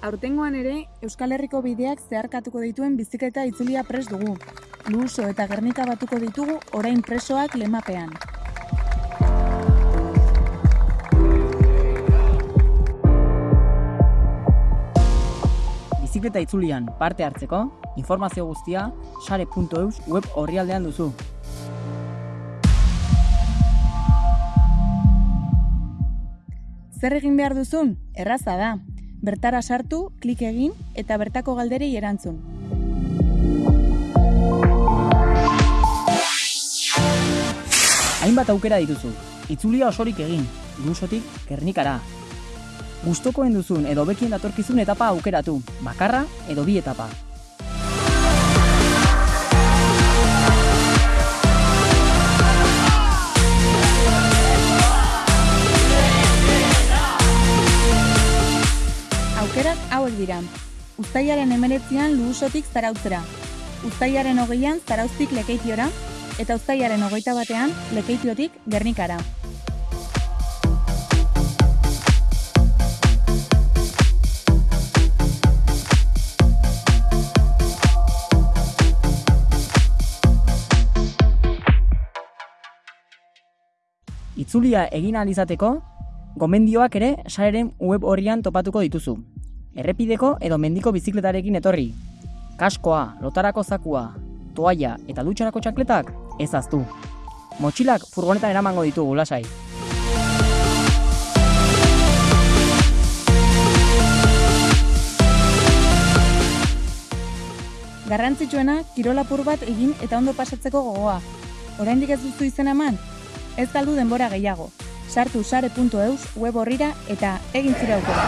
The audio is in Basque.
Aurtengoan ere, Euskal Herriko bideak zeharkatuko dituen bizikleta itzulia pres dugu. Luso eta Gernika batuko ditugu orain presoak lemapean. Bizikleta itzulian parte hartzeko, informazio guztia sare.eus web orrialdean duzu. Zer egin behar duzun? Erraza da. Bertara sartu, klik egin eta bertako galderei erantzun. Hainbat aukera dituzu. Itzulia osorik egin, lusotik gernikara. Gustokoen duzun edo bekien datorkizun etapa aukeratu, bakarra edo bi etapa. Hauek dira. Uztailaren emeretzian luhusotik zarautzera. Uztailaren hogeian zarauztik lekeitiora. Eta uztailaren hogeita batean lekeitiotik gernikara. Itzulia egin ahal izateko, gomendioak ere sareren web horrian topatuko dituzu. Errepideko edo mendiko bizikletarekin etorri. Kaskoa, lotarako zakua, toalla eta dutxarako txankletak ez aztu. Motxilak furgonetan eramango ditugu lasai. Garrantzitsuena, kirolapur bat egin eta ondo pasatzeko gogoa. Oraindik ez duzu izena eman? Ez galdu denbora gehiago sartu sare.eus web horrira eta egin zira aukera.